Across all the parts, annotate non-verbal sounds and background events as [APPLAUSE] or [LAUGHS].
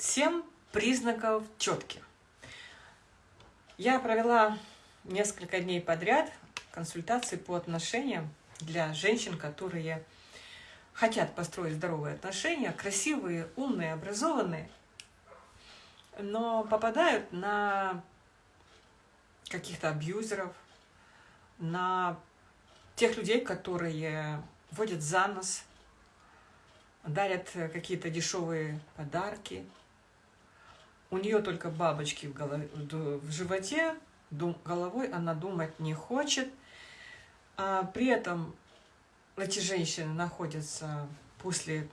Семь признаков четких. Я провела несколько дней подряд консультации по отношениям для женщин, которые хотят построить здоровые отношения, красивые, умные, образованные, но попадают на каких-то абьюзеров, на тех людей, которые водят за нос, дарят какие-то дешевые подарки, у нее только бабочки в, голове, в животе, головой она думать не хочет. А при этом эти женщины находятся после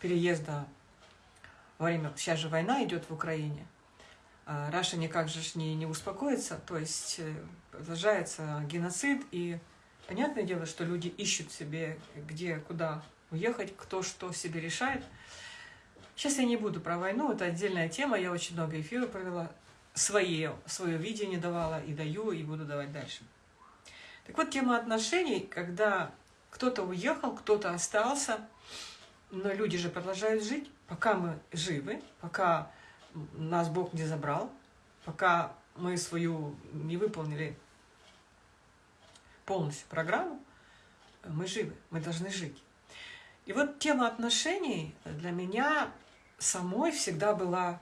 переезда во время, сейчас же война идет в Украине, а Раша никак же не, не успокоится, то есть э, продолжается геноцид, и понятное дело, что люди ищут себе, где, куда уехать, кто что себе решает. Сейчас я не буду про войну, это отдельная тема, я очень много эфиров провела, свои, свое видение давала и даю, и буду давать дальше. Так вот, тема отношений, когда кто-то уехал, кто-то остался, но люди же продолжают жить, пока мы живы, пока нас Бог не забрал, пока мы свою не выполнили полностью программу, мы живы, мы должны жить. И вот тема отношений для меня самой всегда была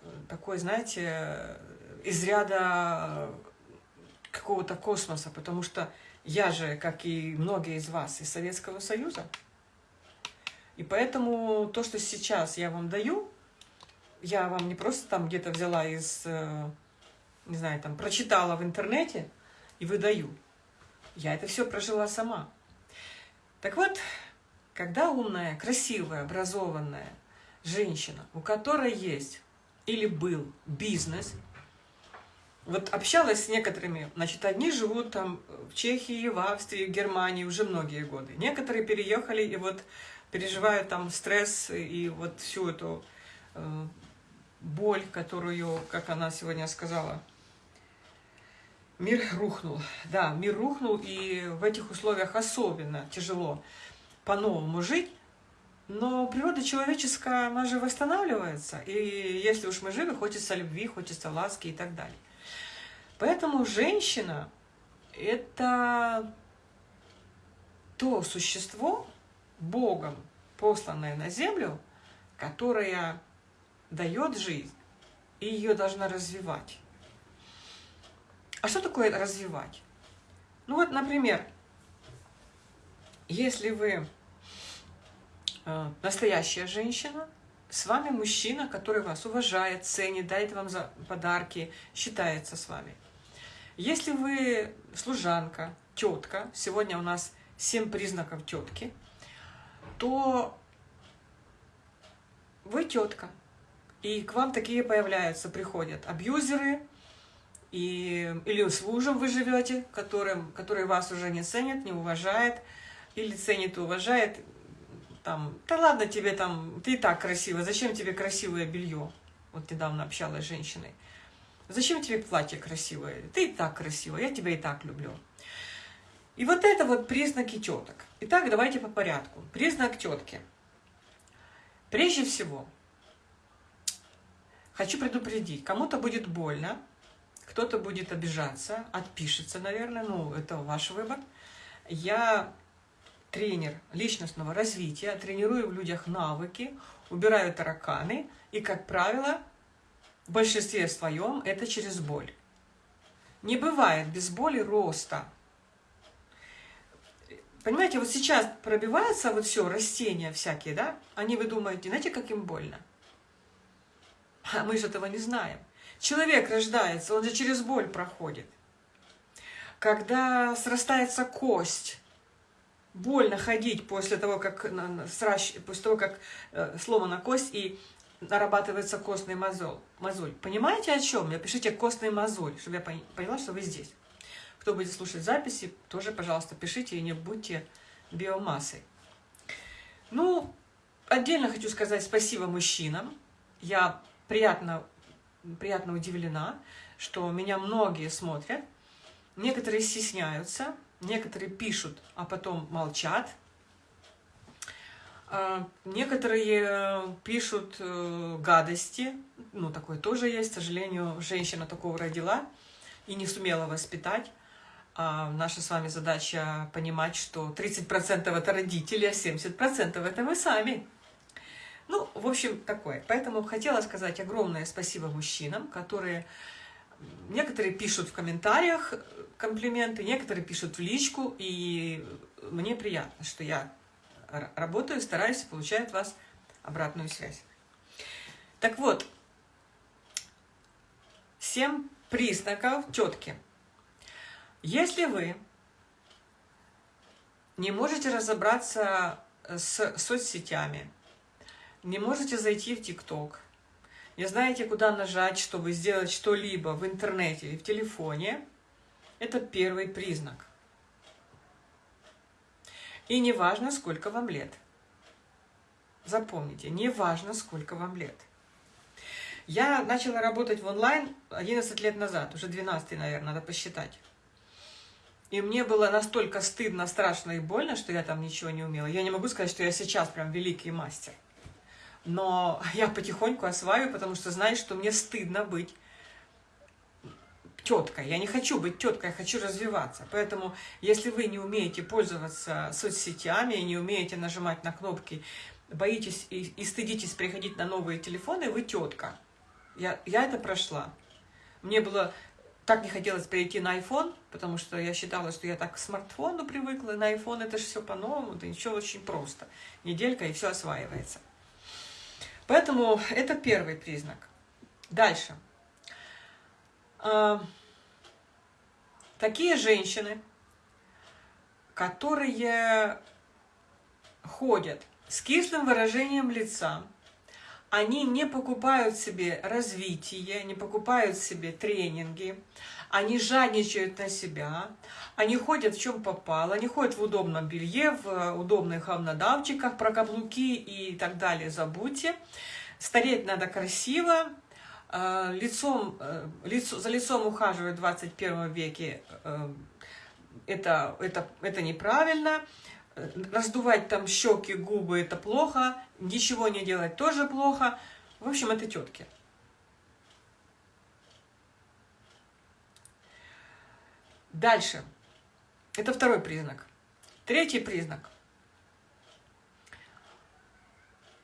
э, такой, знаете, из ряда какого-то космоса, потому что я же, как и многие из вас, из Советского Союза. И поэтому то, что сейчас я вам даю, я вам не просто там где-то взяла из, э, не знаю, там, прочитала в интернете и выдаю. Я это все прожила сама. Так вот, когда умная, красивая, образованная женщина, у которой есть или был бизнес, вот общалась с некоторыми, значит, одни живут там в Чехии, в Австрии, в Германии уже многие годы. Некоторые переехали и вот переживают там стресс и вот всю эту э, боль, которую, как она сегодня сказала, мир рухнул. Да, мир рухнул, и в этих условиях особенно тяжело по-новому жить, но природа человеческая, она же восстанавливается. И если уж мы живы, хочется любви, хочется ласки и так далее. Поэтому женщина – это то существо, Богом посланное на землю, которое дает жизнь, и ее должна развивать. А что такое развивать? Ну вот, например, если вы настоящая женщина, с вами мужчина, который вас уважает, ценит, дает вам за подарки, считается с вами. Если вы служанка, тетка, сегодня у нас 7 признаков тетки, то вы тетка. И к вам такие появляются, приходят абьюзеры, и, или с мужем вы живете, которым, который вас уже не ценит, не уважает, или ценит и уважает, там, да ладно тебе там, ты и так красивая, зачем тебе красивое белье? Вот недавно общалась с женщиной. Зачем тебе платье красивое? Ты и так красивая, я тебя и так люблю. И вот это вот признаки теток. Итак, давайте по порядку. Признак тетки. Прежде всего, хочу предупредить, кому-то будет больно, кто-то будет обижаться, отпишется, наверное, ну, это ваш выбор. Я тренер личностного развития, тренирую в людях навыки, убираю тараканы, и, как правило, в большинстве своем это через боль. Не бывает без боли роста. Понимаете, вот сейчас пробивается вот все, растения всякие, да? Они, вы думаете, знаете, как им больно? А мы же этого не знаем. Человек рождается, он же через боль проходит. Когда срастается кость, больно ходить после того, как, сращ, после того, как э, сломана кость и нарабатывается костный мозоль. мозоль. Понимаете, о чем? Я пишите костный мозоль, чтобы я поняла, что вы здесь. Кто будет слушать записи, тоже, пожалуйста, пишите и не будьте биомассой. Ну, отдельно хочу сказать спасибо мужчинам. Я приятно, приятно удивлена, что меня многие смотрят. Некоторые стесняются, Некоторые пишут, а потом молчат. А, некоторые пишут э, гадости, ну, такое тоже есть, к сожалению, женщина такого родила и не сумела воспитать. А наша с вами задача понимать, что 30% это родители, а 70% это вы сами. Ну, в общем, такое. Поэтому хотела сказать огромное спасибо мужчинам, которые... Некоторые пишут в комментариях комплименты, некоторые пишут в личку, и мне приятно, что я работаю, стараюсь и получаю от вас обратную связь. Так вот, семь признаков тетки. Если вы не можете разобраться с соцсетями, не можете зайти в ТикТок, не знаете, куда нажать, чтобы сделать что-либо в интернете или в телефоне, это первый признак. И не важно, сколько вам лет. Запомните, не важно, сколько вам лет. Я начала работать в онлайн 11 лет назад, уже 12, наверное, надо посчитать. И мне было настолько стыдно, страшно и больно, что я там ничего не умела. Я не могу сказать, что я сейчас прям великий мастер. Но [LAUGHS] я потихоньку осваиваю, потому что знаю, что мне стыдно быть теткой. Я не хочу быть теткой, я хочу развиваться. Поэтому, если вы не умеете пользоваться соцсетями, не умеете нажимать на кнопки, боитесь и, и стыдитесь приходить на новые телефоны, вы тетка. Я, я это прошла. Мне было так не хотелось перейти на iPhone, потому что я считала, что я так к смартфону привыкла, на iPhone это же все по-новому, да ничего очень просто. Неделька, и все осваивается. Поэтому это первый признак. Дальше. А, такие женщины, которые ходят с кислым выражением лица, они не покупают себе развитие, не покупают себе тренинги, они жадничают на себя, они ходят в чем попало, они ходят в удобном белье, в удобных говнодавчиках, про каблуки и так далее. Забудьте. Стареть надо красиво, э, лицом, э, лицо, за лицом ухаживать в 21 веке, э, это, это, это неправильно. Раздувать там щеки, губы – это плохо, ничего не делать тоже плохо. В общем, это тетки. Дальше. Это второй признак. Третий признак.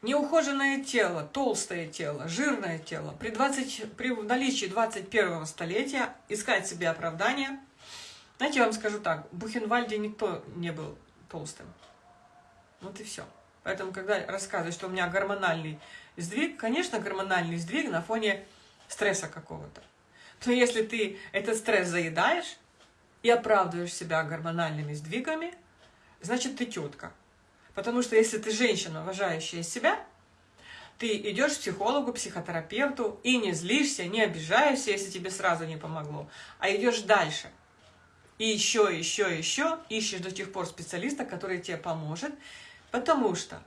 Неухоженное тело, толстое тело, жирное тело. При, 20, при наличии 21 столетия искать себе оправдание. Знаете, я вам скажу так, в Бухенвальде никто не был толстым. Вот и все. Поэтому, когда рассказывают, что у меня гормональный сдвиг, конечно, гормональный сдвиг на фоне стресса какого-то. Но если ты этот стресс заедаешь и оправдываешь себя гормональными сдвигами, значит, ты тетка. Потому что если ты женщина, уважающая себя, ты идешь к психологу, психотерапевту и не злишься, не обижаешься, если тебе сразу не помогло, а идешь дальше – и еще, еще, еще ищешь до тех пор специалиста, который тебе поможет, потому что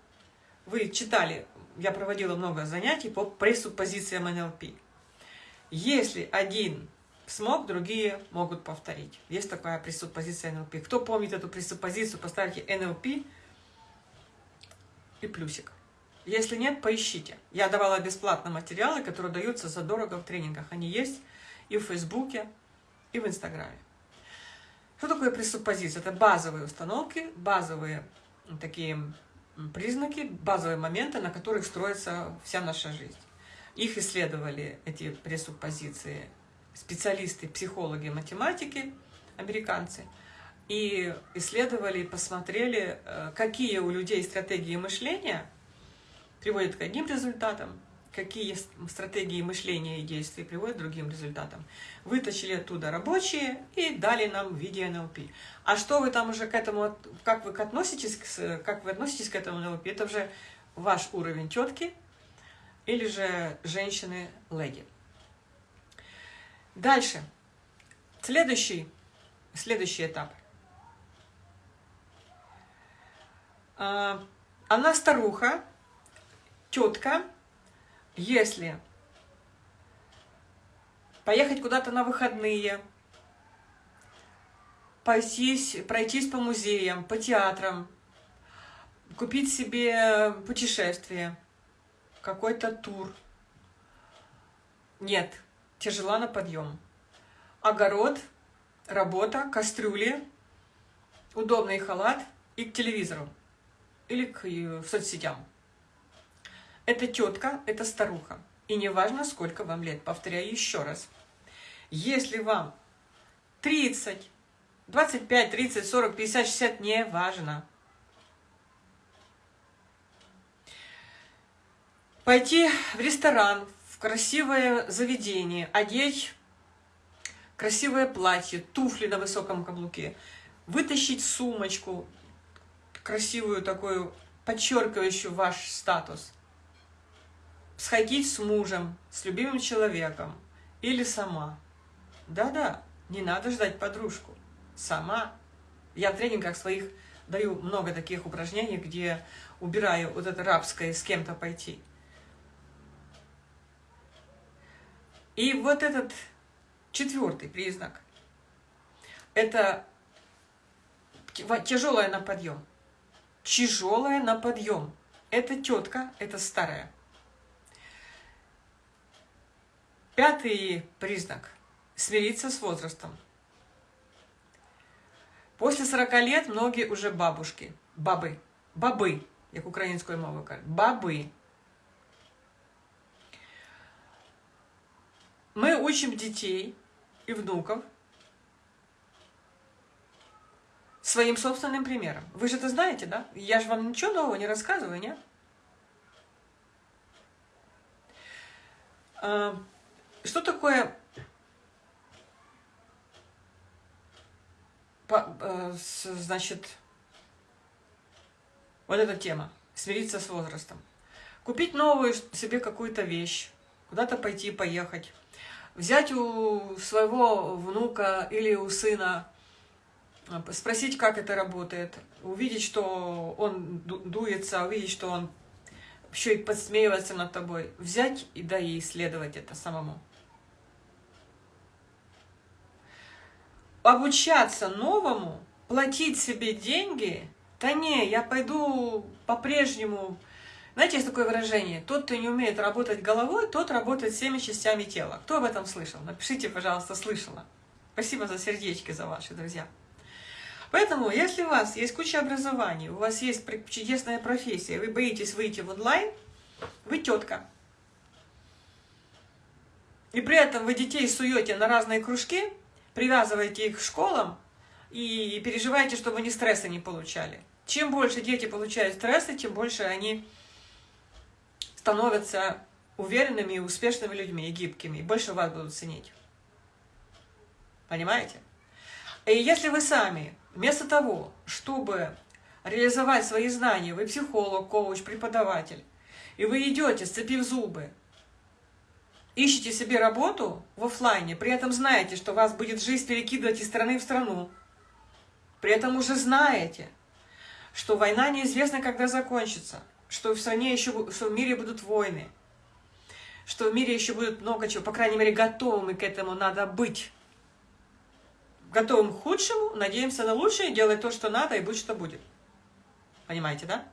вы читали, я проводила много занятий по пресуппозициям НЛП. Если один смог, другие могут повторить. Есть такая пресуппозиция НЛП. Кто помнит эту пресуппозицию, поставьте НЛП и плюсик. Если нет, поищите. Я давала бесплатно материалы, которые даются задорого в тренингах. Они есть и в Фейсбуке, и в Инстаграме. Что такое пресуппозиция? Это базовые установки, базовые такие признаки, базовые моменты, на которых строится вся наша жизнь. Их исследовали, эти пресуппозиции, специалисты, психологи, математики, американцы, и исследовали, посмотрели, э, какие у людей стратегии мышления приводят к одним результатам, какие стратегии мышления и действий приводят к другим результатам. Вытащили оттуда рабочие и дали нам в виде НЛП. А что вы там уже к этому, как вы относитесь, как вы относитесь к этому НЛП, это уже ваш уровень тетки или же женщины-леди. Дальше. Следующий, следующий этап. А, она старуха, тетка, если поехать куда-то на выходные, пройтись, пройтись по музеям, по театрам, купить себе путешествие, какой-то тур. Нет, тяжела на подъем. Огород, работа, кастрюли, удобный халат и к телевизору или к э, соцсетям. Это тетка, это старуха. И не важно, сколько вам лет. Повторяю еще раз. Если вам 30, 25, 30, 40, 50, 60, не важно. Пойти в ресторан, в красивое заведение, одеть красивое платье, туфли на высоком каблуке, вытащить сумочку, красивую такую, подчеркивающую ваш статус, сходить с мужем, с любимым человеком или сама. Да-да, не надо ждать подружку. Сама. Я в тренингах своих даю много таких упражнений, где убираю вот это рабское с кем-то пойти. И вот этот четвертый признак – это тяжелая на подъем. Тяжелая на подъем. Это тетка, это старая. Пятый признак – смириться с возрастом. После 40 лет многие уже бабушки, бабы, бабы, як українською мовою кажуть, бабы. Мы учим детей и внуков своим собственным примером. Вы же это знаете, да? Я же вам ничего нового не рассказываю, нет? Что такое э, значит, вот эта тема, смириться с возрастом. Купить новую себе какую-то вещь, куда-то пойти, поехать. Взять у своего внука или у сына, э, спросить, как это работает, увидеть, что он дуется, увидеть, что он еще и подсмеивается над тобой. Взять и да и исследовать это самому. Обучаться новому, платить себе деньги, да не, я пойду по-прежнему... Знаете, есть такое выражение, тот, кто не умеет работать головой, тот работает всеми частями тела. Кто об этом слышал? Напишите, пожалуйста, слышала. Спасибо за сердечки, за ваши, друзья. Поэтому, если у вас есть куча образований, у вас есть чудесная профессия, вы боитесь выйти в онлайн, вы тетка. И при этом вы детей суете на разные кружки, привязываете их к школам и переживаете, чтобы они стресса не получали. Чем больше дети получают стресса, тем больше они становятся уверенными и успешными людьми, и гибкими, и больше вас будут ценить. Понимаете? И если вы сами Вместо того, чтобы реализовать свои знания, вы психолог, коуч, преподаватель, и вы идете, сцепив зубы, ищете себе работу в офлайне, при этом знаете, что вас будет жизнь перекидывать из страны в страну, при этом уже знаете, что война неизвестна, когда закончится, что в стране еще, что в мире будут войны, что в мире еще будет много чего, по крайней мере, готовыми к этому надо быть готовым к худшему, надеемся на лучшее, делать то, что надо, и будь что будет. Понимаете, да?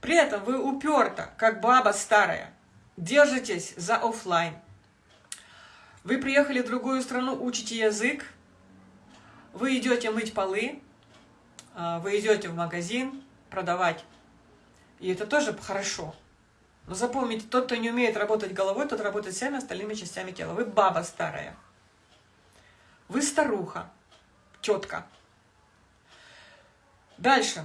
При этом вы уперто, как баба старая, держитесь за офлайн. Вы приехали в другую страну, учите язык, вы идете мыть полы, а, вы идете в магазин продавать. И это тоже хорошо. Но запомните, тот, кто не умеет работать головой, тот работает всеми остальными частями тела. Вы баба старая. Вы старуха, тетка. Дальше.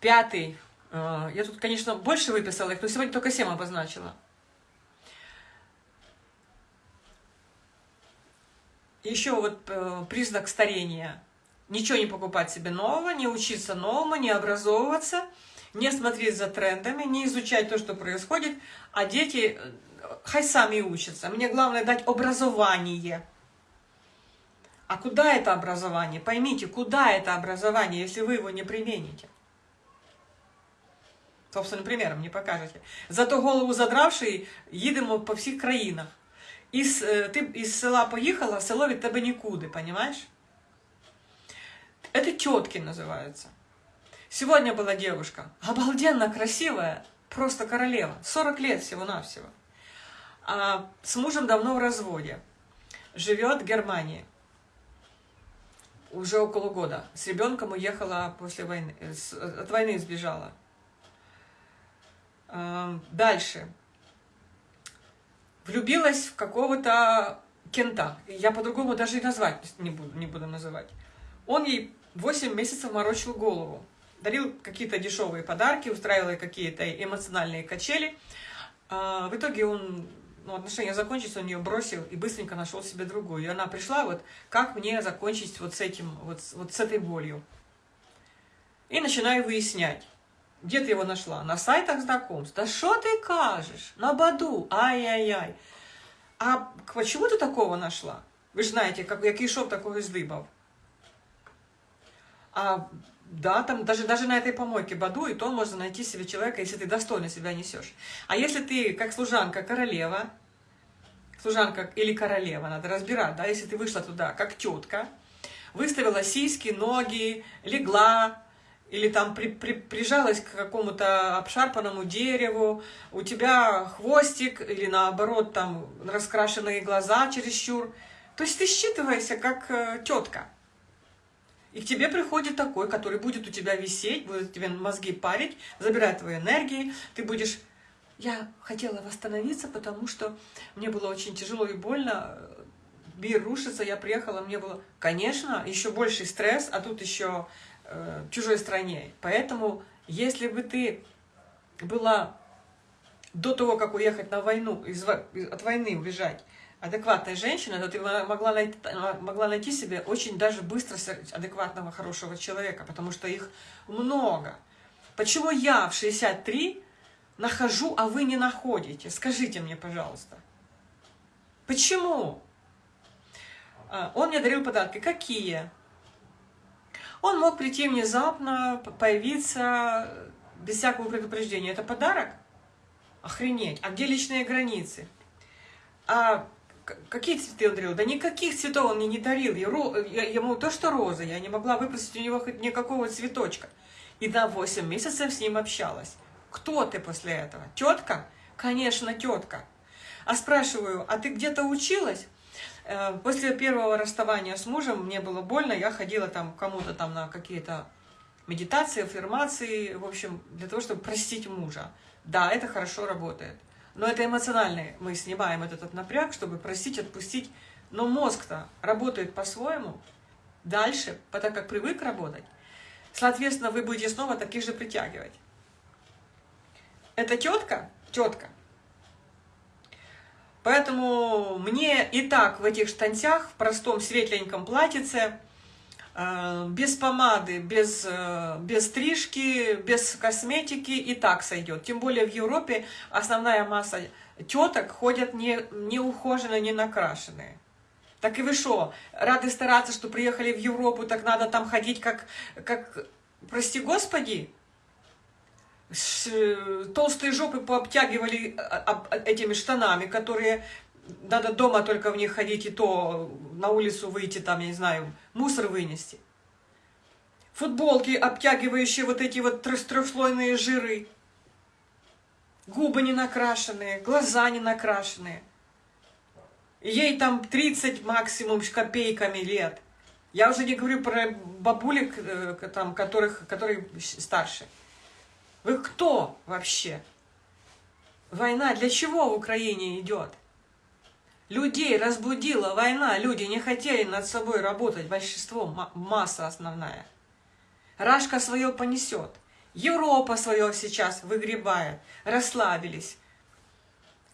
Пятый. Э, я тут, конечно, больше выписала их, но сегодня только семь обозначила. Еще вот э, признак старения. Ничего не покупать себе нового, не учиться новому, не образовываться, не смотреть за трендами, не изучать то, что происходит, а дети э, хай сами учатся. Мне главное дать образование. А куда это образование? Поймите, куда это образование, если вы его не примените? Собственным примером не покажете. Зато голову задравший, їдемо по всіх країнах. Із, ти із села поїхала, село від тебе нікуди, понимаешь? Это тетки называются. Сегодня была девушка, обалденно красивая, просто королева, 40 лет всего-навсего. А с мужем давно в разводе, живет в Германии, уже около года. С ребенком уехала после войны, от войны сбежала. Дальше. Влюбилась в какого-то кента. Я по-другому даже и назвать не буду, не буду называть. Он ей 8 месяцев морочил голову. Дарил какие-то дешевые подарки, устраивал какие-то эмоциональные качели. А в итоге он, ну, отношения закончились, он ее бросил и быстренько нашел себе другую. И она пришла, вот, как мне закончить вот с этим, вот, вот с этой болью. И начинаю выяснять. Где ты его нашла? На сайтах знакомств. Да что ты кажешь? На Баду. Ай-яй-яй. А почему ты такого нашла? Ви ж знаєте, як, який шов такого здибав. А да, там даже, даже на этой помойке Баду, и то можно найти себе человека, если ты достойно себя несешь. А если ты, как служанка, королева, служанка или королева, надо разбирать, да, если ты вышла туда, как тетка, выставила сиськи, ноги, легла, или там при, при, прижалась к какому-то обшарпанному дереву, у тебя хвостик, или наоборот, там раскрашенные глаза чересчур. То есть ты считываешься как э, тетка. И к тебе приходит такой, который будет у тебя висеть, будет тебе мозги парить, забирать твои энергии, ты будешь... Я хотела восстановиться, потому что мне было очень тяжело и больно, мир рушится, я приехала, мне было, конечно, еще больший стресс, а тут еще э, чужой стране. Поэтому, если бы ты была до того, как уехать на войну, из, от войны убежать, адекватная женщина, то ты могла найти, могла найти себе очень даже быстро адекватного, хорошего человека, потому что их много. Почему я в 63 нахожу, а вы не находите? Скажите мне, пожалуйста. Почему? А, он мне дарил подарки. Какие? Он мог прийти внезапно, появиться без всякого предупреждения. Это подарок? Охренеть. А где личные границы? А какие цветы он дарил? Да никаких цветов он мне не дарил. Ему то, что розы. Я не могла выпросить у него хоть никакого цветочка. И на 8 месяцев с ним общалась. Кто ты после этого? Тетка? Конечно, тетка. А спрашиваю, а ты где-то училась? Э, после первого расставания с мужем мне было больно, я ходила там кому-то там на какие-то медитации, аффирмации, в общем, для того, чтобы простить мужа. Да, это хорошо работает. Но это эмоциональный, мы снимаем этот напряг, чтобы простить, отпустить. Но мозг-то работает по-своему, дальше, потому как привык работать. Соответственно, вы будете снова таких же притягивать. Это тетка, тетка, Поэтому мне и так в этих штанцах, в простом светленьком платьице, э, без помады, без, э, без стрижки, без косметики и так сойдет. Тем более в Европе основная масса теток ходят не, не ухоженные, не накрашенные. Так и вы что, рады стараться, что приехали в Европу, так надо там ходить как, как прости господи, толстые жопы пообтягивали а, а, этими штанами, которые надо дома только в них ходить, и то на улицу выйти, там, я не знаю, мусор вынести. Футболки, обтягивающие вот эти вот трехслойные жиры. Губы не накрашенные, глаза не накрашенные. Ей там 30 максимум с копейками лет. Я уже не говорю про бабулек, э, там, которых, которые старше. Вы кто вообще? Война для чего в Украине идет? Людей разбудила война, люди не хотели над собой работать, большинство, масса основная. Рашка свое понесет, Европа свое сейчас выгребает, расслабились.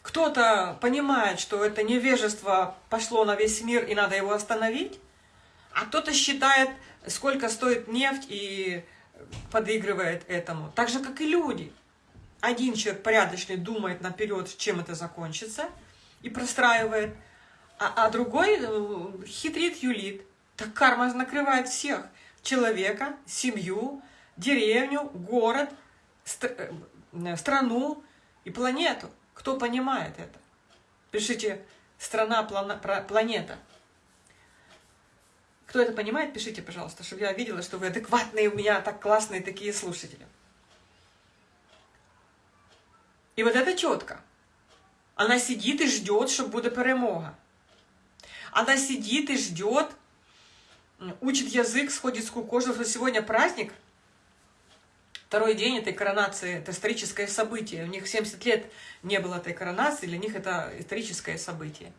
Кто-то понимает, что это невежество пошло на весь мир и надо его остановить, а кто-то считает, сколько стоит нефть и подыгрывает этому. Так же, как и люди. Один человек порядочный думает наперед, чем это закончится, и простраивает, а, а другой э, хитрит, юлит. Так карма накрывает всех. Человека, семью, деревню, город, стр э, страну и планету. Кто понимает это? Пишите «страна, планета». Кто это понимает, пишите, пожалуйста, чтобы я видела, что вы адекватные, у меня так классные такие слушатели. И вот это четко. Она сидит и ждет, чтобы буде перемога. Она сидит и ждет, учит язык, сходит с кукожи, что сегодня праздник, второй день этой коронации, это историческое событие. У них 70 лет не было этой коронации, для них это историческое событие.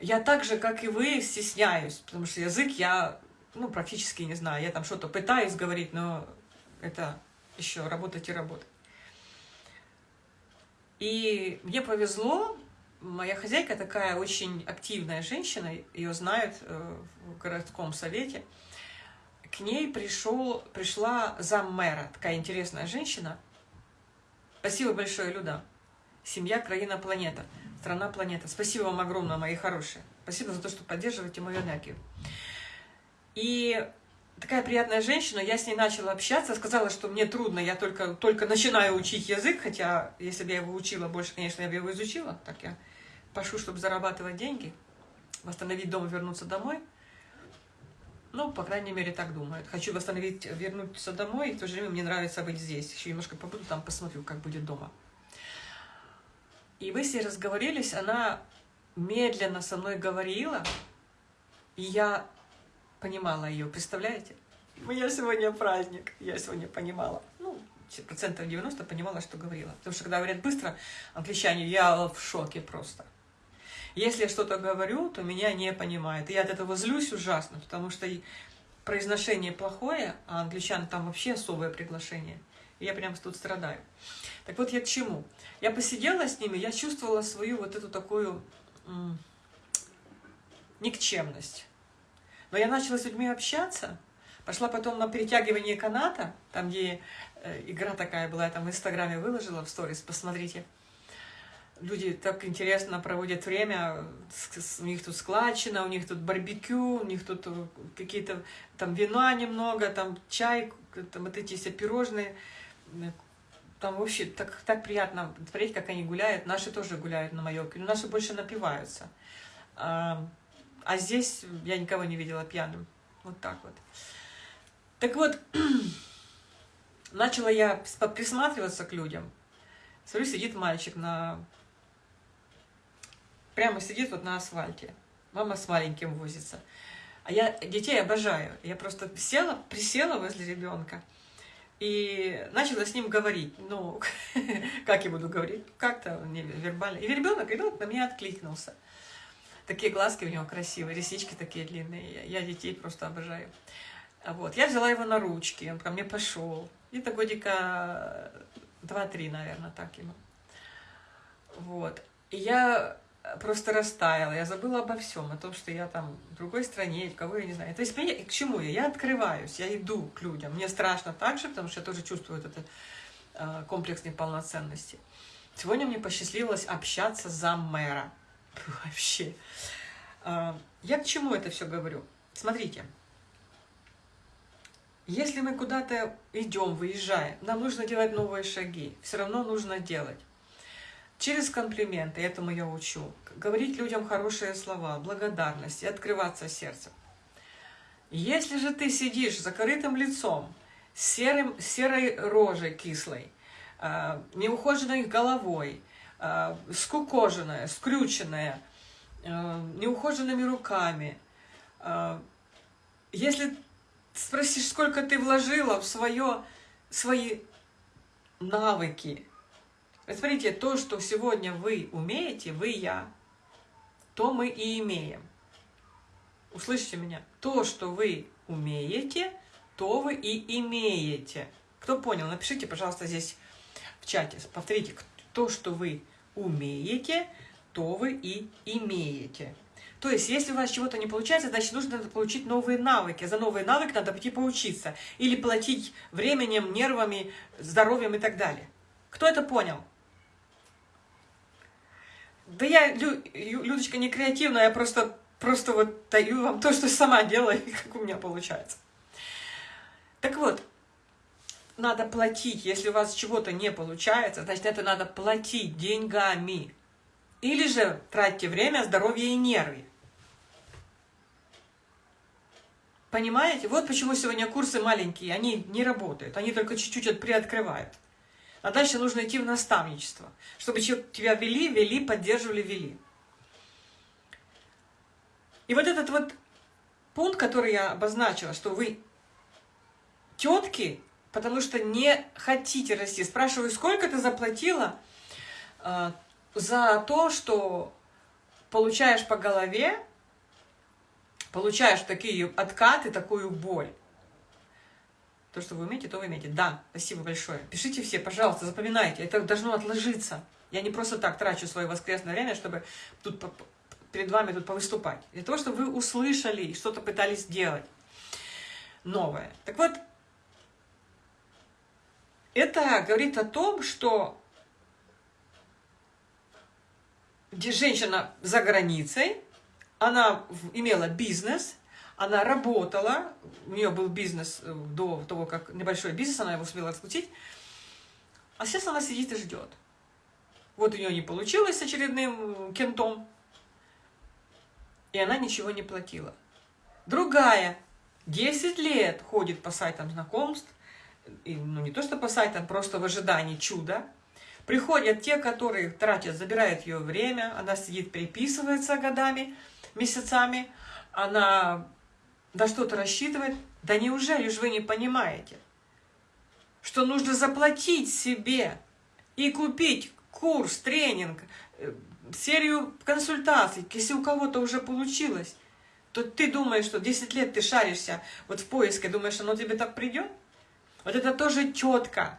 Я так же, как и вы, стесняюсь, потому что язык я ну, практически не знаю. Я там что-то пытаюсь говорить, но это еще работать и работать. И мне повезло, моя хозяйка такая очень активная женщина, ее знают э, в городском совете. К ней пришел, пришла заммэра, такая интересная женщина. Спасибо большое, Люда. Семья, краина, планета. Страна, планета. Спасибо вам огромное, мои хорошие. Спасибо за то, что поддерживаете мою энергию. И такая приятная женщина, я с ней начала общаться, сказала, что мне трудно, я только, только начинаю учить язык, хотя если бы я его учила больше, конечно, я бы его изучила, так я пошу, чтобы зарабатывать деньги, восстановить дом вернуться домой. Ну, по крайней мере, так думают. Хочу восстановить, вернуться домой, и в то же время мне нравится быть здесь. Еще немножко побуду там, посмотрю, как будет дома. И мы с ней разговорились, она медленно со мной говорила, и я понимала ее, представляете? У меня сегодня праздник, я сегодня понимала. Ну, процентов 90 понимала, что говорила. Потому что когда говорят быстро англичане, я в шоке просто. Если я что-то говорю, то меня не понимают. И я от этого злюсь ужасно, потому что произношение плохое, а англичан там вообще особое приглашение. Я прям тут страдаю. Так вот я к чему? Я посидела с ними, я чувствовала свою вот эту такую никчемность. Но я начала с людьми общаться, пошла потом на перетягивание каната, там, где э, игра такая была, я там в Инстаграме выложила в сторис, посмотрите. Люди так интересно проводят время, у них тут складчина, у них тут барбекю, у них тут э, какие-то там вина немного, там чай, там вот эти все пирожные. Там вообще так, так приятно смотреть, как они гуляют. Наши тоже гуляют на Майорке, но наши больше напиваются. А, а здесь я никого не видела пьяным. Вот так вот. Так вот, [CLEARS THROAT] начала я присматриваться к людям. Смотрю, сидит мальчик на... Прямо сидит вот на асфальте. Мама с маленьким возится. А я детей обожаю. Я просто села, присела возле ребенка и начала с ним говорить. Ну, [LAUGHS] как я буду говорить? Как-то вербально. И ребенок, ребенок на меня откликнулся. Такие глазки у него красивые, реснички такие длинные. Я детей просто обожаю. Вот. Я взяла его на ручки, он ко мне пошел. Где-то годика два-три, наверное, так ему. Вот. И я просто растаяла, я забыла обо всем, о том, что я там в другой стране, кого я не знаю. То есть к чему я? Я открываюсь, я иду к людям. Мне страшно так же, потому что я тоже чувствую этот э, комплекс неполноценности. Сегодня мне посчастливилось общаться за мэра. [LAUGHS] Вообще. А, я к чему это все говорю? Смотрите. Если мы куда-то идем, выезжаем, нам нужно делать новые шаги. Все равно нужно делать. Через комплименты, этому я учу. Говорить людям хорошие слова, благодарность и открываться сердцем. Если же ты сидишь с закрытым лицом, серым, серой рожей кислой, а, неухоженной головой, э, скукоженная, скрюченная, э, неухоженными руками. Если спросишь, сколько ты вложила в свое, свои навыки, смотрите, то, что сегодня вы умеете, вы я, то мы и имеем. Услышите меня. То, что вы умеете, то вы и имеете. Кто понял, напишите, пожалуйста, здесь в чате. Повторите, то, что вы умеете, то вы и имеете. То есть, если у вас чего-то не получается, значит, нужно получить новые навыки. За новые навыки надо пойти поучиться. Или платить временем, нервами, здоровьем и так далее. Кто это понял? Да я, Лю, Людочка, не креативная, я просто, просто вот даю вам то, что сама делаю, [LAUGHS] как у меня получается. Так вот, надо платить. Если у вас чего-то не получается, значит, это надо платить деньгами. Или же тратьте время, здоровье и нервы. Понимаете? Вот почему сегодня курсы маленькие, они не работают, они только чуть-чуть приоткрывают. А дальше нужно идти в наставничество, чтобы тебя вели, вели, поддерживали, вели. И вот этот вот пункт, который я обозначила, что вы тетки, потому что не хотите расти. Спрашиваю, сколько ты заплатила э, за то, что получаешь по голове, получаешь такие откаты, такую боль. То, что вы умеете, то вы умеете. Да, спасибо большое. Пишите все, пожалуйста, запоминайте. Это должно отложиться. Я не просто так трачу свое воскресное время, чтобы тут перед вами тут повыступать. Для того, чтобы вы услышали и что-то пытались сделать новое. Так вот, это говорит о том, что женщина за границей, она имела бизнес, она работала, у нее был бизнес э, до того, как небольшой бизнес, она его успела раскрутить, а сейчас она сидит и ждет. Вот у нее не получилось с очередным кентом, и она ничего не платила. Другая 10 лет ходит по сайтам знакомств, и, ну не то что по сайтам, просто в ожидании чуда. Приходят те, которые тратят, забирают ее время, она сидит, переписывается годами, месяцами, она да что-то рассчитывает. Да неужели же вы не понимаете, что нужно заплатить себе и купить курс, тренинг, э, серию консультаций, если у кого-то уже получилось, то ты думаешь, что 10 лет ты шаришься вот в поиске, думаешь, оно тебе так придет? Вот это тоже четко.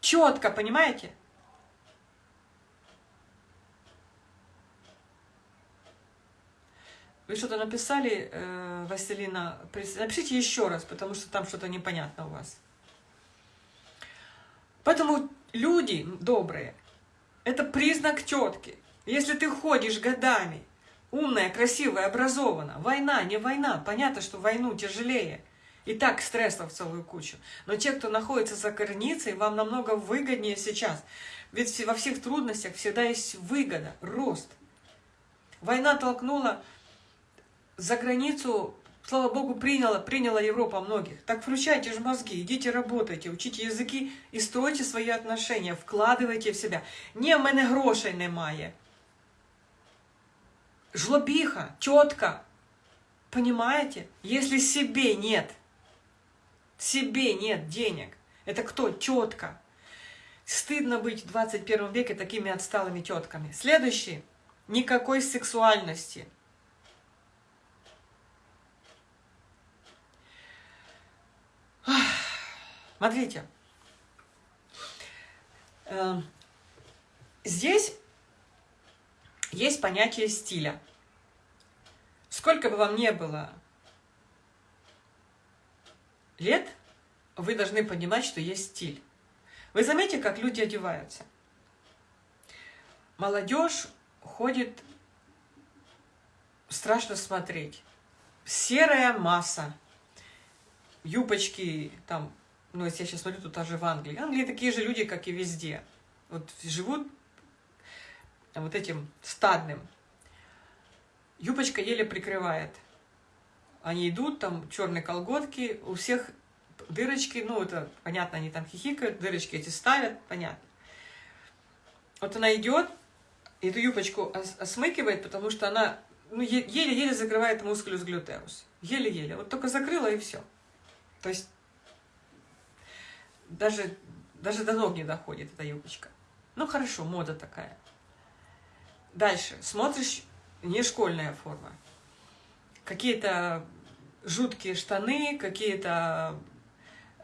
Четко, понимаете? Вы что-то написали, э, Василина? Напишите еще раз, потому что там что-то непонятно у вас. Поэтому люди добрые, это признак тетки. Если ты ходишь годами, умная, красивая, образована, война, не война, понятно, что войну тяжелее. И так стрессов целую кучу. Но те, кто находится за границей, вам намного выгоднее сейчас. Ведь во всех трудностях всегда есть выгода, рост. Война толкнула за границу, слава богу, приняла, приняла Европа многих. Так включайте же мозги, идите работайте, учите языки и стройте свои отношения, вкладывайте в себя. Не, в мене грошей немає. Жлобиха, тетка. Понимаете? Если себе нет, себе нет денег, это кто? Тетка. Стыдно быть в 21 веке такими отсталыми тетками. Следующий. Никакой сексуальности. Смотрите, эм, здесь есть понятие стиля. Сколько бы вам не было лет, вы должны понимать, что есть стиль. Вы заметите, как люди одеваются? Молодежь ходит, страшно смотреть. Серая масса. Юбочки, там, ну, если я сейчас смотрю, тут даже в Англии. Англии такие же люди, как и везде. Вот живут вот этим стадным. Юбочка еле прикрывает. Они идут, там черные колготки, у всех дырочки, ну, это понятно, они там хихикают, дырочки эти ставят, понятно. Вот она идет, эту юбочку осмыкивает, потому что она ну, еле-еле закрывает мускулюс глютеус. Еле-еле. Вот только закрыла и все. То есть даже, даже до ног не доходит эта юбочка. Ну хорошо, мода такая. Дальше. Смотришь, не школьная форма. Какие-то жуткие штаны, какие-то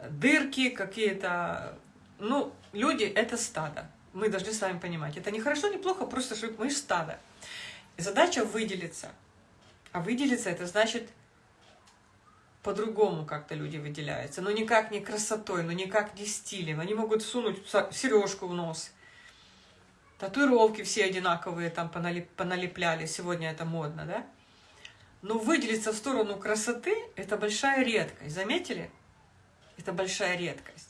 дырки, какие-то... Ну, люди — это стадо. Мы должны с вами понимать. Это не хорошо, не плохо, просто мы стадо. И задача выделиться. А выделиться — это значит по-другому как-то люди выделяются. Но никак не красотой, но никак не стилем. Они могут сунуть сережку в нос. Татуировки все одинаковые там поналепляли. Сегодня это модно, да? Но выделиться в сторону красоты – это большая редкость. Заметили? Это большая редкость.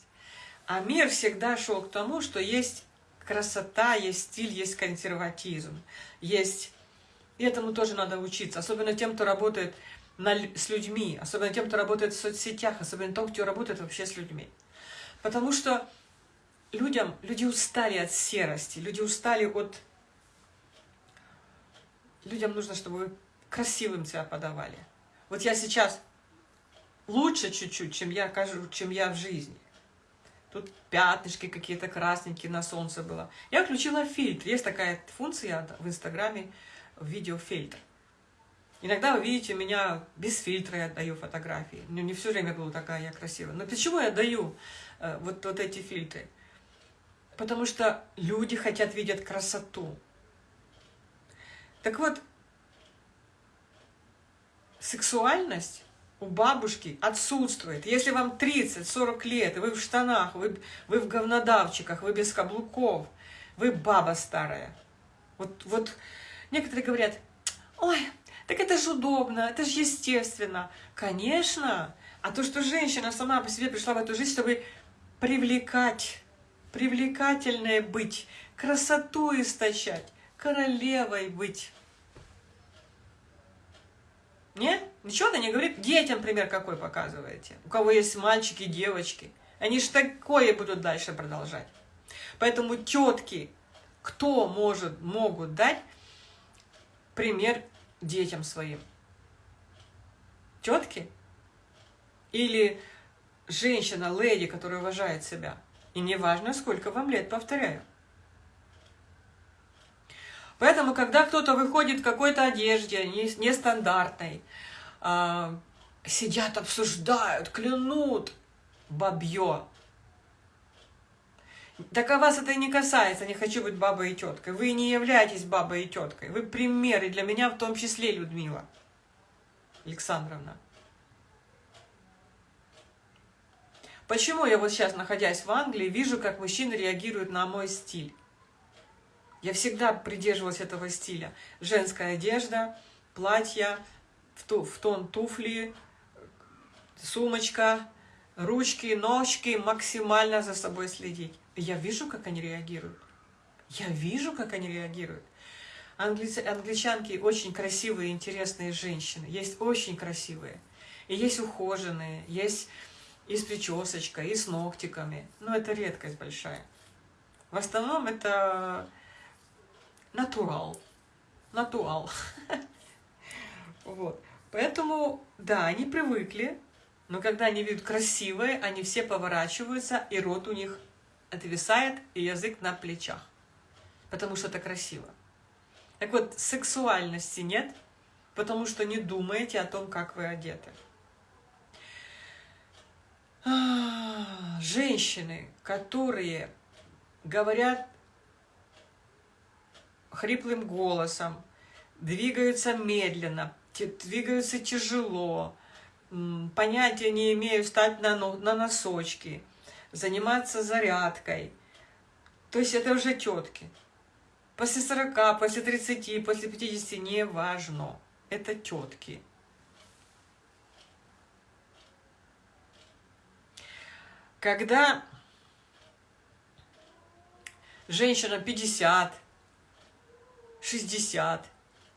А мир всегда шел к тому, что есть красота, есть стиль, есть консерватизм. Есть... И этому тоже надо учиться. Особенно тем, кто работает на, с людьми, особенно тем, кто работает в соцсетях, особенно тем, кто работает вообще с людьми. Потому что людям, люди устали от серости, люди устали от... Людям нужно, чтобы вы красивым себя подавали. Вот я сейчас лучше чуть-чуть, чем я кажу, чем я в жизни. Тут пятнышки какие-то красненькие на солнце было. Я включила фильтр. Есть такая функция в Инстаграме, видеофильтр. Иногда вы видите меня без фильтра, я даю фотографии. Ну, не все время была такая я красивая. Но почему я даю э, вот, вот эти фильтры? Потому что люди хотят видеть красоту. Так вот, сексуальность у бабушки отсутствует. Если вам 30-40 лет, вы в штанах, вы, вы в говнодавчиках, вы без каблуков, вы баба старая. Вот, вот некоторые говорят, ой, так это же удобно, это же естественно. Конечно. А то, что женщина сама по себе пришла в эту жизнь, чтобы привлекать, привлекательной быть, красоту истощать, королевой быть. Нет? Ничего-то не говорит. Детям пример какой показываете. У кого есть мальчики, девочки. Они же такое будут дальше продолжать. Поэтому тетки, кто может, могут дать пример детям своим? Тетки? Или женщина, леди, которая уважает себя? И не важно, сколько вам лет, повторяю. Поэтому, когда кто-то выходит в какой-то одежде нестандартной, э, сидят, обсуждают, клянут, бабье. Так а вас это не касается, не хочу быть бабой и теткой. Вы не являетесь бабой и теткой. Вы примеры для меня, в том числе, Людмила Александровна. Почему я вот сейчас, находясь в Англии, вижу, как мужчины реагируют на мой стиль? Я всегда придерживалась этого стиля. Женская одежда, платья, в тон туфли, сумочка, ручки, ножки, максимально за собой следить. Я вижу, как они реагируют. Я вижу, как они реагируют. Англи... Англичанки очень красивые, интересные женщины. Есть очень красивые. И есть ухоженные, есть и с причесочкой, и с ногтиками. Но это редкость большая. В основном это натурал. Натурал. [LAUGHS] Вот. Поэтому, да, они привыкли, но когда они видят красивые, они все поворачиваются, и рот у них отвисает, и язык на плечах. Потому что это красиво. Так вот, сексуальности нет, потому что не думаете о том, как вы одеты. А, женщины, которые говорят хриплым голосом, двигаются медленно, двигаются тяжело, понятия не имею встать на, на носочки, заниматься зарядкой. То есть это уже тетки. После 40, после 30, после 50, не важно. Это тетки. Когда женщина 50, 60.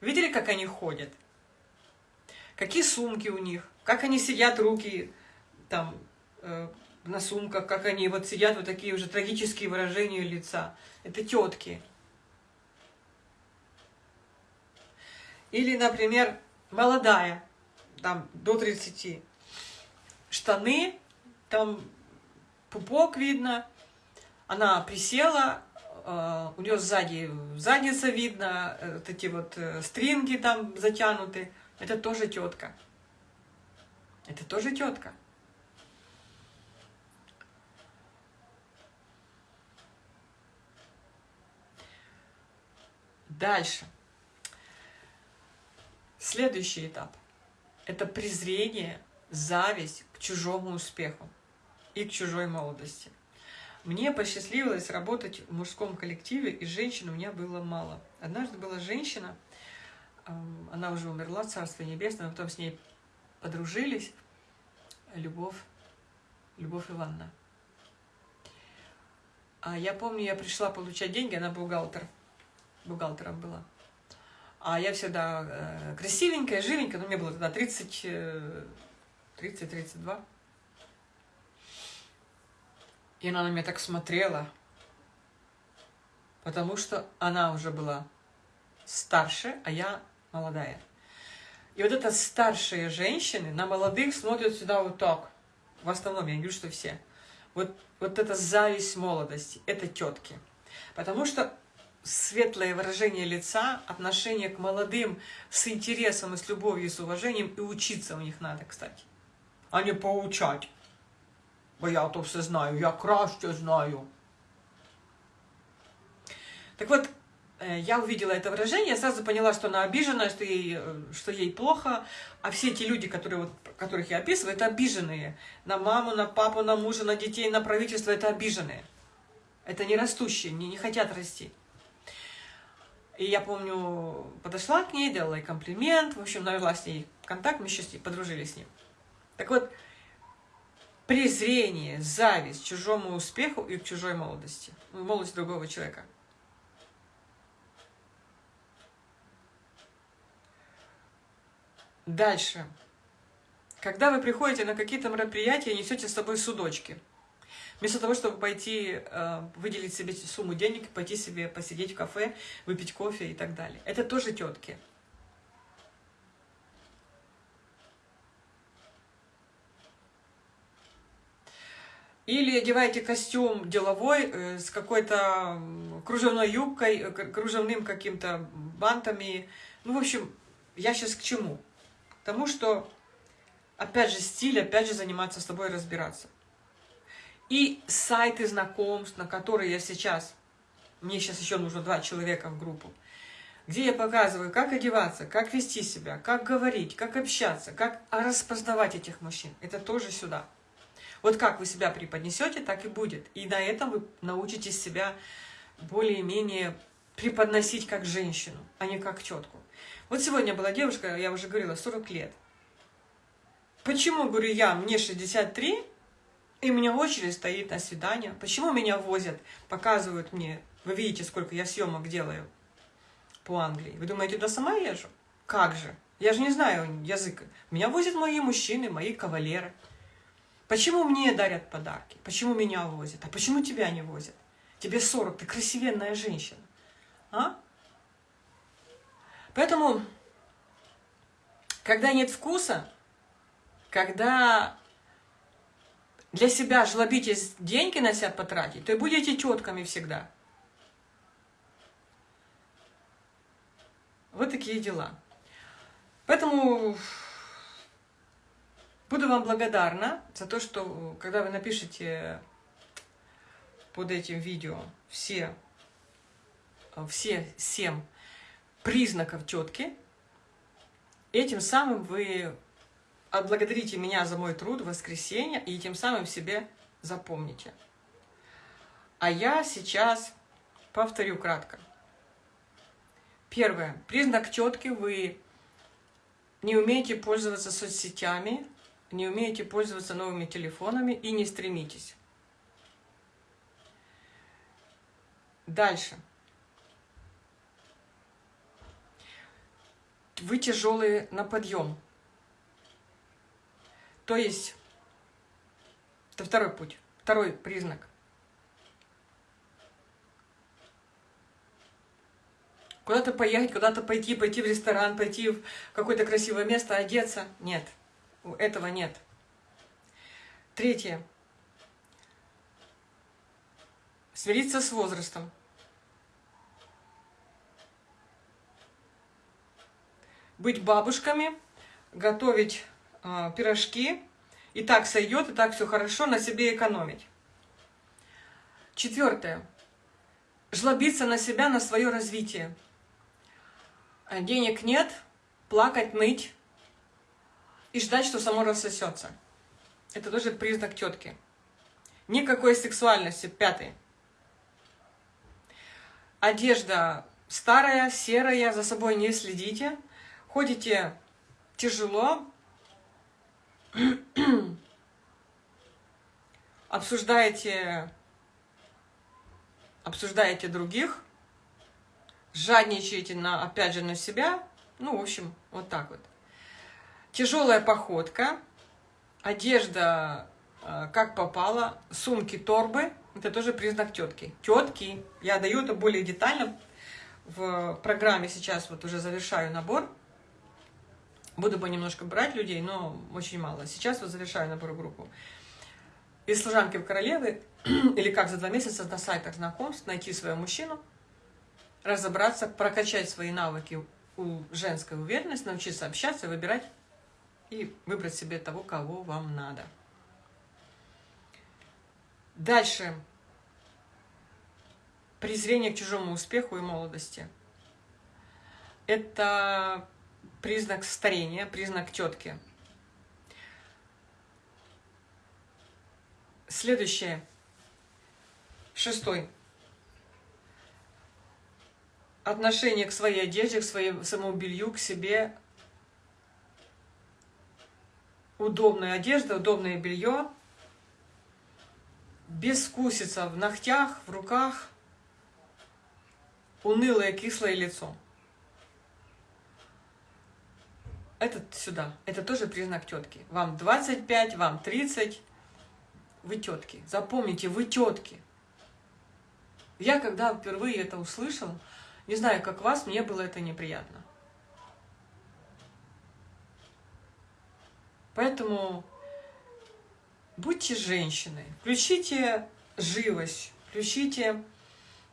Видели, как они ходят? Какие сумки у них? Как они сидят, руки там э, на сумках, как они вот сидят, вот такие уже трагические выражения лица. Это тетки. Или, например, молодая, там, до 30. Штаны, там пупок видно, она присела, Э, у нее сзади задница видно, вот эти вот э, стринги там затянуты. Это тоже тетка. Это тоже тетка. Дальше. Следующий этап. Это презрение, зависть к чужому успеху и к чужой молодости. Мне посчастливилось работать в мужском коллективе, и женщин у меня было мало. Однажды была женщина, она уже умерла, Царство Небесное, потом с ней подружились, Любовь, Любовь Ивановна. А я помню, я пришла получать деньги, она бухгалтер, бухгалтером была. А я всегда э, красивенькая, живенькая, но мне было тогда 30, 30-32. И она на меня так смотрела, потому что она уже была старше, а я молодая. И вот это старшие женщины на молодых смотрят сюда вот так. В основном, я не говорю, что все. Вот, вот это зависть молодости, это тетки. Потому что светлое выражение лица, отношение к молодым с интересом, и с любовью, и с уважением, и учиться у них надо, кстати. А не поучать. Бо я то все знаю, я краще знаю. Так вот, э, я увидела это выражение, сразу поняла, что она обижена, что ей, э, что ей плохо. А все эти люди, которые, вот, которых я описываю, это обиженные. На маму, на папу, на мужа, на детей, на правительство, это обиженные. Это не растущие, не, не хотят расти. И я помню, подошла к ней, делала ей комплимент, в общем, навела с ней контакт, мы еще подружились с ним. Так вот, презрение, зависть к чужому успеху и к чужой молодости, молодости другого человека. Дальше. Когда вы приходите на какие-то мероприятия, несете с собой судочки – Вместо того, чтобы пойти э, выделить себе сумму денег, пойти себе посидеть в кафе, выпить кофе и так далее. Это тоже тетки. Или одеваете костюм деловой э, с какой-то кружевной юбкой, э, кружевным каким-то бантами. Ну, в общем, я сейчас к чему? К тому, что, опять же, стиль, опять же, заниматься с тобой разбираться. И сайты знакомств, на которые я сейчас, мне сейчас еще нужно два человека в группу, где я показываю, как одеваться, как вести себя, как говорить, как общаться, как распознавать этих мужчин. Это тоже сюда. Вот как вы себя преподнесете, так и будет. И на этом вы научитесь себя более-менее преподносить как женщину, а не как тетку. Вот сегодня была девушка, я уже говорила, 40 лет. Почему, говорю я, мне 63, и у меня очередь стоит на свидание. Почему меня возят, показывают мне, вы видите, сколько я съемок делаю по Англии. Вы думаете, туда сама езжу? Как же? Я же не знаю язык. Меня возят мои мужчины, мои кавалеры. Почему мне дарят подарки? Почему меня возят? А почему тебя не возят? Тебе 40, ты красивенная женщина. А? Поэтому, когда нет вкуса, когда для себя жлобитесь деньги на себя потратить, то и будете тетками всегда. Вот такие дела. Поэтому буду вам благодарна за то, что когда вы напишете под этим видео все, все семь признаков тетки, этим самым вы отблагодарите меня за мой труд в воскресенье и тем самым себе запомните. А я сейчас повторю кратко. Первое. Признак четкий. Вы не умеете пользоваться соцсетями, не умеете пользоваться новыми телефонами и не стремитесь. Дальше. Вы тяжелые на подъем. То есть, это второй путь, второй признак. Куда-то поехать, куда-то пойти, пойти в ресторан, пойти в какое-то красивое место, одеться. Нет, этого нет. Третье. Смириться с возрастом. Быть бабушками, готовить э, пирожки, и так сойдет, и так все хорошо, на себе экономить. Четвертое. Жлобиться на себя, на свое развитие. А денег нет, плакать, ныть и ждать, что само рассосется. Это тоже признак тетки. Никакой сексуальности. Пятый. Одежда старая, серая, за собой не следите. Ходите тяжело, обсуждаете, обсуждаете других, жадничаете, на, опять же, на себя. Ну, в общем, вот так вот. Тяжелая походка, одежда э, как попало, сумки, торбы. Это тоже признак тетки. Тетки. Я даю это более детально в программе сейчас, вот уже завершаю набор. Буду понемножко брать людей, но очень мало. Сейчас вот завершаю набор группу. Из служанки в королевы, [CLEARS THROAT] или как за два месяца на сайтах знакомств найти своего мужчину, разобраться, прокачать свои навыки у женской уверенности, научиться общаться, выбирать и выбрать себе того, кого вам надо. Дальше. Презрение к чужому успеху и молодости. Это признак старения, признак тетки. Следующее. Шестой. Отношение к своей одежде, к своему белью, к себе. Удобная одежда, удобное белье. Бескусица в ногтях, в руках. Унылое, кислое лицо. Этот сюда. Это тоже признак тетки. Вам 25, вам 30. Вы тетки. Запомните, вы тетки. Я когда впервые это услышала, не знаю, как вас, мне было это неприятно. Поэтому будьте женщиной, включите живость, включите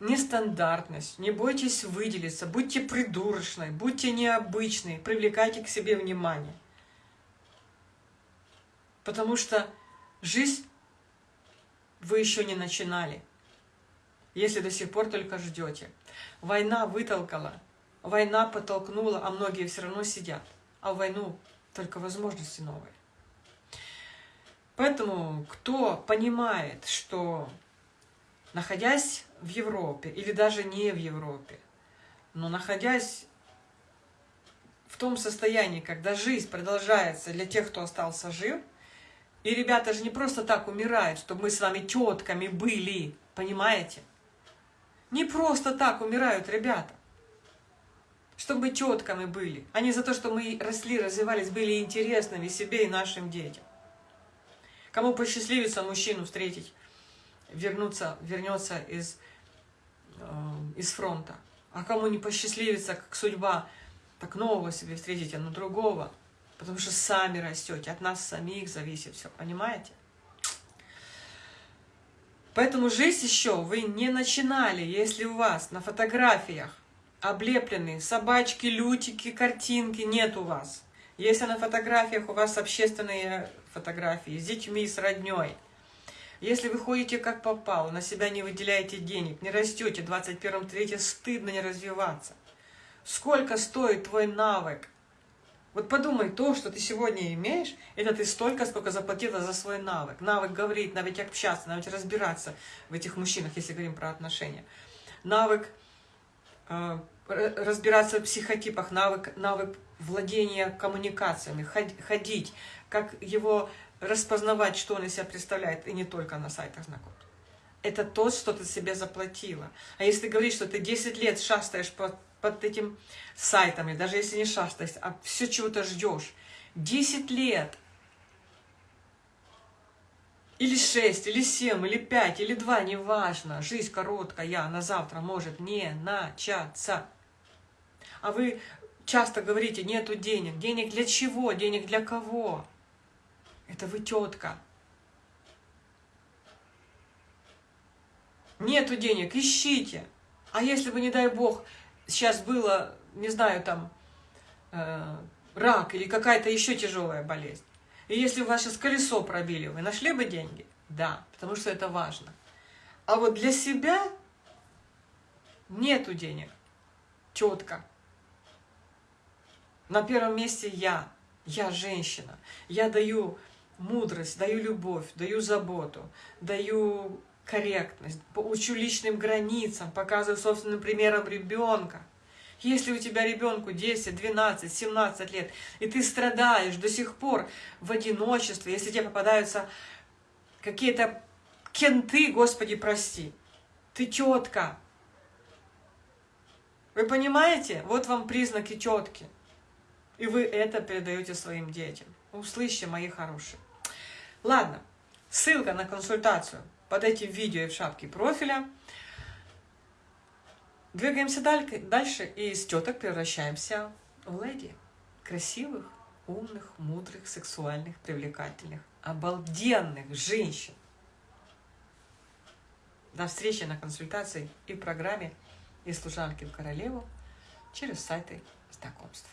нестандартность, не бойтесь выделиться, будьте придурочной, будьте необычной, привлекайте к себе внимание. Потому что жизнь вы еще не начинали, если до сих пор только ждете. Война вытолкала, война подтолкнула, а многие все равно сидят. А в войну только возможности новые. Поэтому, кто понимает, что находясь в Европе или даже не в Европе, но находясь в том состоянии, когда жизнь продолжается для тех, кто остался жив, и ребята же не просто так умирают, чтобы мы с вами тетками были, понимаете? Не просто так умирают ребята, чтобы мы тетками были, а не за то, что мы росли, развивались, были интересными себе и нашим детям. Кому посчастливится мужчину встретить, вернуться, вернется из из фронта. А кому не посчастливится, как судьба, так нового себе встретите, но другого. Потому что сами растете, от нас самих зависит все, понимаете? Поэтому жизнь еще вы не начинали, если у вас на фотографиях облеплены собачки, лютики, картинки, нет у вас. Если на фотографиях у вас общественные фотографии с детьми, с родней – если вы ходите как попало, на себя не выделяете денег, не растете, 21-м, 3 стыдно не развиваться. Сколько стоит твой навык? Вот подумай, то, что ты сегодня имеешь, это ты столько, сколько заплатила за свой навык. Навык говорить, навык общаться, навык разбираться в этих мужчинах, если говорим про отношения. Навык э, разбираться в психотипах, навык, навык владения коммуникациями, ходить, как его распознавать, что он из себя представляет, и не только на сайтах знакомств. Это то, что ты себе заплатила. А если говоришь, что ты 10 лет шастаешь под, под этим сайтом, и даже если не шастаешь, а все чего-то ждешь, 10 лет, или 6, или 7, или 5, или 2, неважно, жизнь короткая, на завтра может не начаться. А вы часто говорите, нету денег. Денег для чего? Денег для кого? Это вы тетка. Нету денег, ищите. А если бы, не дай бог, сейчас было, не знаю, там, э, рак или какая-то еще тяжелая болезнь, и если ваше колесо пробили, вы нашли бы деньги? Да, потому что это важно. А вот для себя нету денег. Тетка. На первом месте я. Я женщина. Я даю мудрость, даю любовь, даю заботу, даю корректность, учу личным границам, показываю собственным примером ребенка. Если у тебя ребенку 10, 12, 17 лет, и ты страдаешь до сих пор в одиночестве, если тебе попадаются какие-то кенты, Господи, прости, ты тетка. Вы понимаете? Вот вам признаки четкие. И вы это передаете своим детям. Услышьте, мои хорошие. Ладно, ссылка на консультацию под этим видео и в шапке профиля. Двигаемся дальше и из теток превращаемся в леди. Красивых, умных, мудрых, сексуальных, привлекательных, обалденных женщин. До встречи на консультации и в программе «И служанки в королеву» через сайты знакомств.